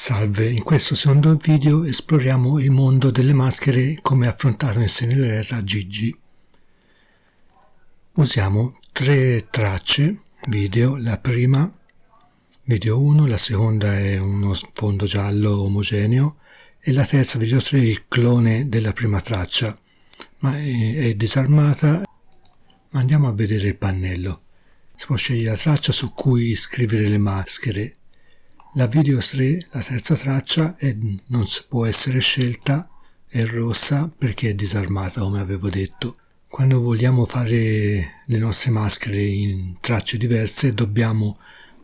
Salve, in questo secondo video esploriamo il mondo delle maschere come affrontato in Senelerra Gigi. Usiamo tre tracce video, la prima video 1, la seconda è uno sfondo giallo omogeneo e la terza video 3 il clone della prima traccia, ma è, è disarmata. Ma andiamo a vedere il pannello. Si può scegliere la traccia su cui scrivere le maschere la video 3, la terza traccia, è, non può essere scelta, è rossa perché è disarmata come avevo detto. Quando vogliamo fare le nostre maschere in tracce diverse dobbiamo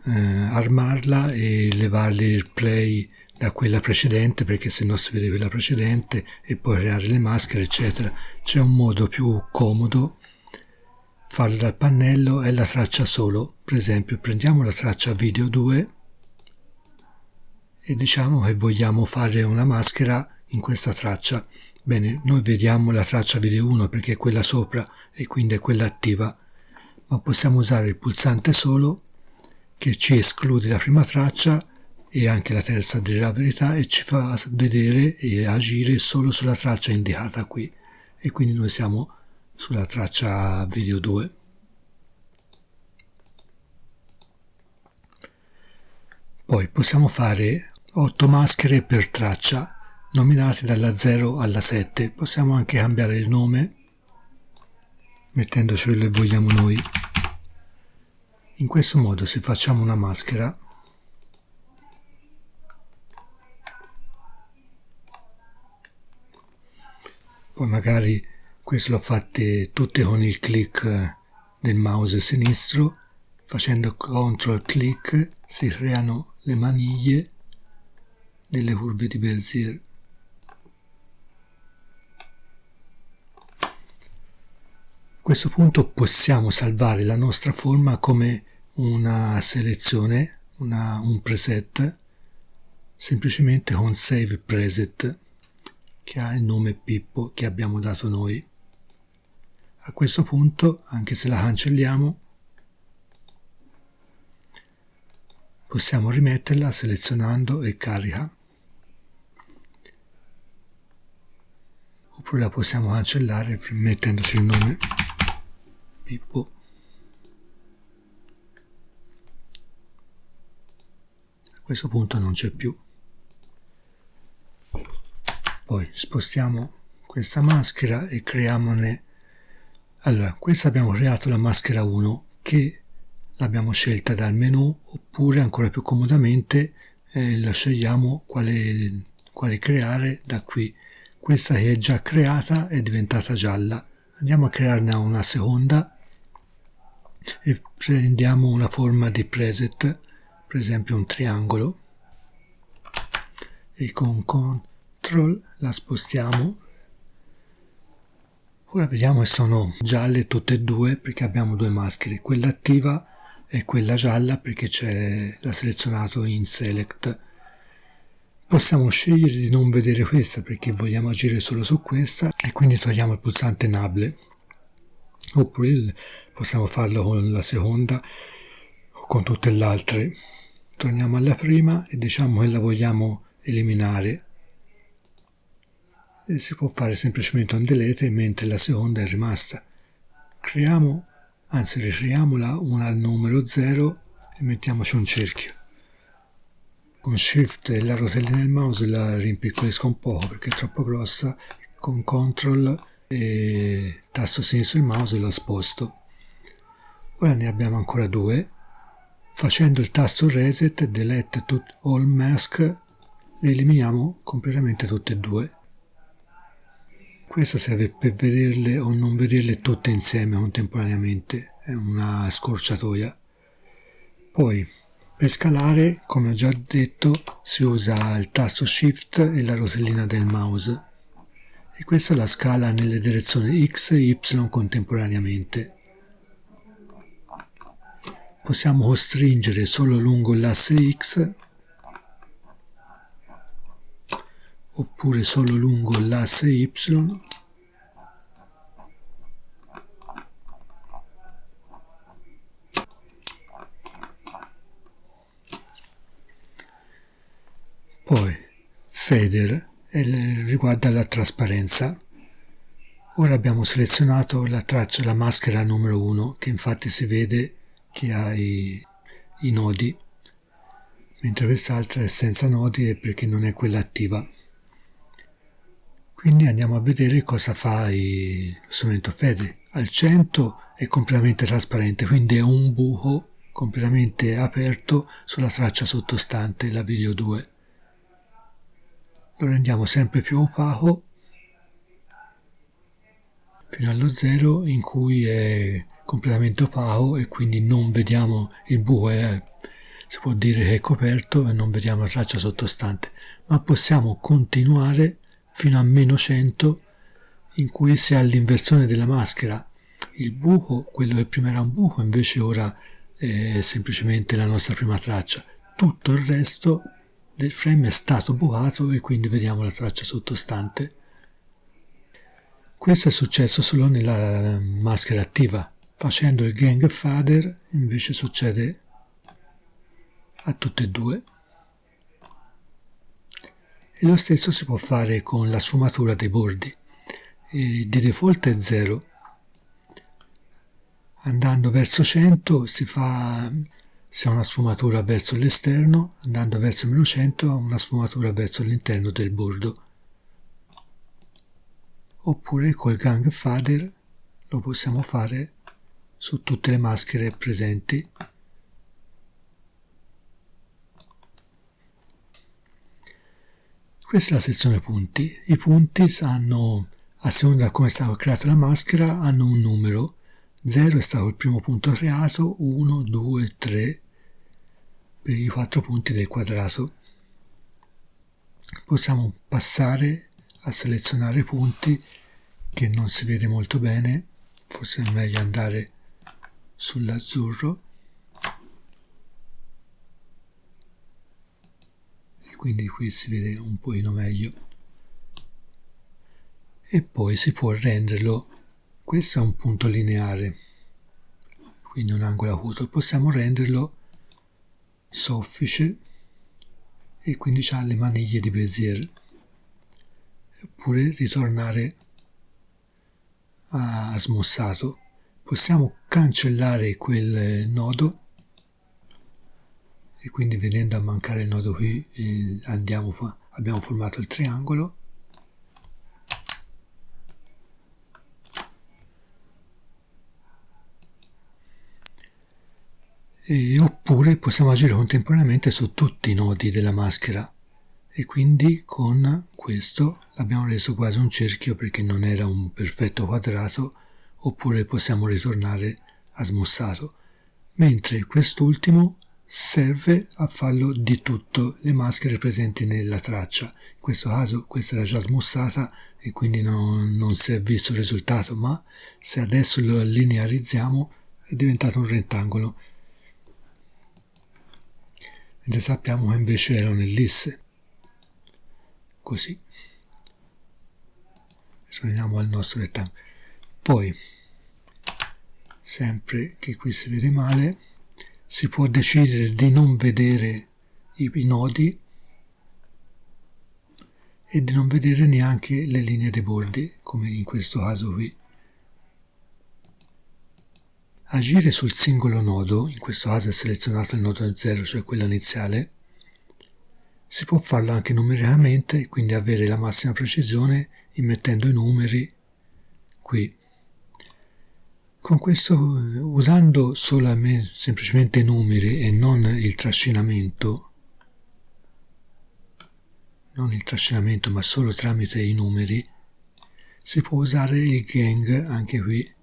eh, armarla e levarle il play da quella precedente perché se no si vede quella precedente e poi creare le maschere eccetera. C'è un modo più comodo farlo dal pannello è la traccia solo. Per esempio prendiamo la traccia video 2 e diciamo che vogliamo fare una maschera in questa traccia. Bene, noi vediamo la traccia video 1 perché è quella sopra e quindi è quella attiva, ma possiamo usare il pulsante solo che ci esclude la prima traccia e anche la terza della verità e ci fa vedere e agire solo sulla traccia indicata qui e quindi noi siamo sulla traccia video 2. Poi possiamo fare 8 maschere per traccia, nominate dalla 0 alla 7. Possiamo anche cambiare il nome, mettendoci quello che vogliamo noi. In questo modo se facciamo una maschera, poi magari questo l'ho fatte tutte con il click del mouse sinistro, facendo CTRL click si creano le maniglie delle curve di Bezier. A questo punto possiamo salvare la nostra forma come una selezione, una, un preset, semplicemente con Save Preset, che ha il nome Pippo che abbiamo dato noi. A questo punto, anche se la cancelliamo, possiamo rimetterla selezionando e carica. Oppure la possiamo cancellare mettendoci il nome. Pippo. A questo punto non c'è più. Poi spostiamo questa maschera e creiamone. Allora questa abbiamo creato la maschera 1 che l'abbiamo scelta dal menu oppure ancora più comodamente eh, la scegliamo quale, quale creare da qui questa che è già creata è diventata gialla. Andiamo a crearne una seconda e prendiamo una forma di preset per esempio un triangolo. E con CTRL la spostiamo. Ora vediamo che sono gialle tutte e due perché abbiamo due maschere. Quella attiva e quella gialla perché l'ha selezionato in select Possiamo scegliere di non vedere questa perché vogliamo agire solo su questa e quindi togliamo il pulsante Enable. Oppure possiamo farlo con la seconda o con tutte le altre. Torniamo alla prima e diciamo che la vogliamo eliminare. E si può fare semplicemente un delete mentre la seconda è rimasta. Creiamo, anzi ricreiamola una al numero 0 e mettiamoci un cerchio con shift e la rotellina del mouse la rimpiccolisco un po' perché è troppo grossa con control e tasto sinistro del mouse la sposto. Ora ne abbiamo ancora due facendo il tasto reset delete all mask le eliminiamo completamente tutte e due. Questa serve per vederle o non vederle tutte insieme contemporaneamente è una scorciatoia. Poi per scalare, come ho già detto, si usa il tasto Shift e la rotellina del mouse e questa la scala nelle direzioni X e Y contemporaneamente. Possiamo costringere solo lungo l'asse X oppure solo lungo l'asse Y Feather riguarda la trasparenza. Ora abbiamo selezionato la traccia, la maschera numero 1, che infatti si vede che ha i, i nodi, mentre quest'altra è senza nodi e perché non è quella attiva. Quindi andiamo a vedere cosa fa lo strumento Feather. Al 100 è completamente trasparente, quindi è un buco completamente aperto sulla traccia sottostante, la video 2. Lo rendiamo sempre più opaco fino allo zero in cui è completamente opaco e quindi non vediamo il buco, è, si può dire che è coperto e non vediamo la traccia sottostante, ma possiamo continuare fino a meno 100 in cui si ha l'inversione della maschera. Il buco, quello che prima era un buco, invece ora è semplicemente la nostra prima traccia. Tutto il resto del frame è stato bucato e quindi vediamo la traccia sottostante. Questo è successo solo nella maschera attiva. Facendo il gang fader invece succede a tutte e due. E lo stesso si può fare con la sfumatura dei bordi. E di default è 0 andando verso 100 si fa si ha una sfumatura verso l'esterno, andando verso meno 100 una sfumatura verso l'interno del bordo. Oppure col gang fader lo possiamo fare su tutte le maschere presenti. Questa è la sezione punti. I punti hanno, a seconda di come è stata creata la maschera, hanno un numero 0 è stato il primo punto creato, 1, 2, 3 per i quattro punti del quadrato. Possiamo passare a selezionare punti che non si vede molto bene, forse è meglio andare sull'azzurro e quindi qui si vede un pochino meglio e poi si può renderlo questo è un punto lineare, quindi un angolo acuto. Possiamo renderlo soffice e quindi ha le maniglie di Bezier. Oppure ritornare a smossato. Possiamo cancellare quel nodo e quindi venendo a mancare il nodo qui eh, andiamo, abbiamo formato il triangolo e, oppure possiamo agire contemporaneamente su tutti i nodi della maschera. E quindi con questo l'abbiamo reso quasi un cerchio perché non era un perfetto quadrato oppure possiamo ritornare a smossato mentre quest'ultimo serve a farlo di tutte le maschere presenti nella traccia. In questo caso questa era già smossata e quindi non, non si è visto il risultato ma se adesso lo linearizziamo è diventato un rettangolo mentre sappiamo che invece erano ellisse. Così. Torniamo al nostro rettangolo. Poi, sempre che qui si vede male, si può decidere di non vedere i nodi e di non vedere neanche le linee dei bordi, come in questo caso qui. Agire sul singolo nodo, in questo caso è selezionato il nodo 0, cioè quello iniziale, si può farlo anche numericamente quindi avere la massima precisione immettendo i numeri qui. Con questo, usando solamente, semplicemente i numeri e non il trascinamento, non il trascinamento ma solo tramite i numeri, si può usare il gang anche qui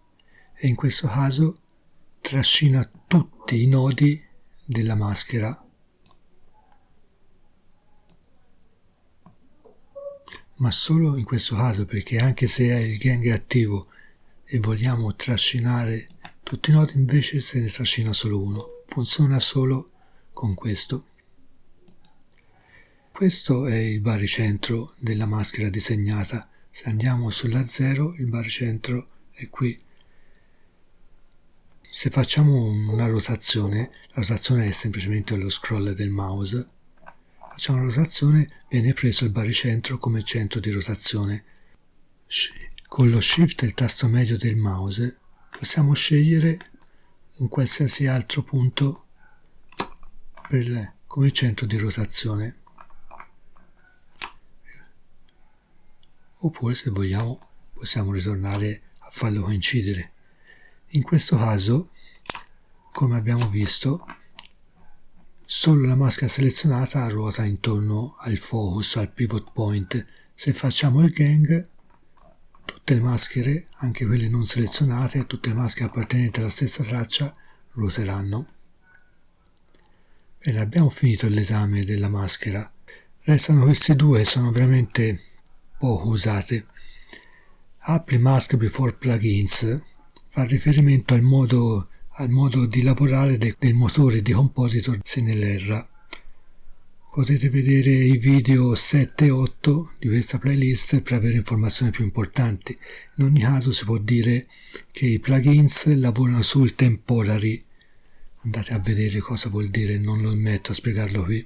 e in questo caso trascina tutti i nodi della maschera. Ma solo in questo caso perché anche se è il gang attivo e vogliamo trascinare tutti i nodi invece se ne trascina solo uno. Funziona solo con questo. Questo è il baricentro della maschera disegnata. Se andiamo sulla 0 il baricentro è qui se facciamo una rotazione, la rotazione è semplicemente lo scroll del mouse, facciamo la rotazione, viene preso il baricentro come centro di rotazione. Con lo shift e il tasto medio del mouse possiamo scegliere un qualsiasi altro punto per, come centro di rotazione. Oppure se vogliamo possiamo ritornare a farlo coincidere. In questo caso, come abbiamo visto, solo la maschera selezionata ruota intorno al focus, al pivot point. Se facciamo il gang, tutte le maschere, anche quelle non selezionate, tutte le maschere appartenenti alla stessa traccia, ruoteranno. Bene, abbiamo finito l'esame della maschera. Restano questi due, sono veramente poco usate. Apply Mask Before Plugins fa riferimento al modo, al modo di lavorare de, del motore di Compositor se nell'erra. Potete vedere i video 7 e 8 di questa playlist per avere informazioni più importanti. In ogni caso si può dire che i plugins lavorano sul temporary. Andate a vedere cosa vuol dire, non lo metto a spiegarlo qui.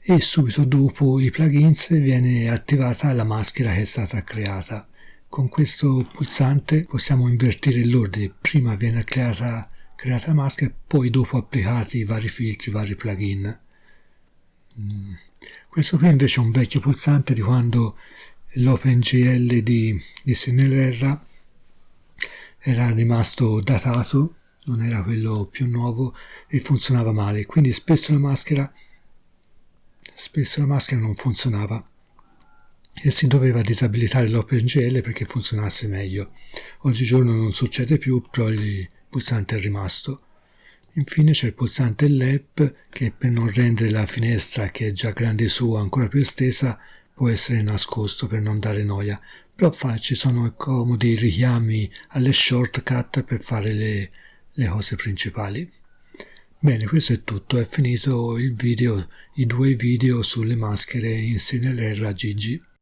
E subito dopo i plugins viene attivata la maschera che è stata creata. Con questo pulsante possiamo invertire l'ordine. Prima viene creata, creata la maschera, poi dopo applicati i vari filtri, i vari plugin. Mm. Questo qui invece è un vecchio pulsante di quando l'OpenGL di, di Senelerra era rimasto datato, non era quello più nuovo e funzionava male. Quindi spesso la maschera, spesso la maschera non funzionava e si doveva disabilitare l'OpenGL perché funzionasse meglio. Oggigiorno non succede più, però il pulsante è rimasto. Infine c'è il pulsante LEP che per non rendere la finestra che è già grande su ancora più estesa può essere nascosto per non dare noia, però fa, ci sono comodi richiami alle shortcut per fare le, le cose principali. Bene, questo è tutto, è finito il video, i due video sulle maschere in CNLR a Gigi.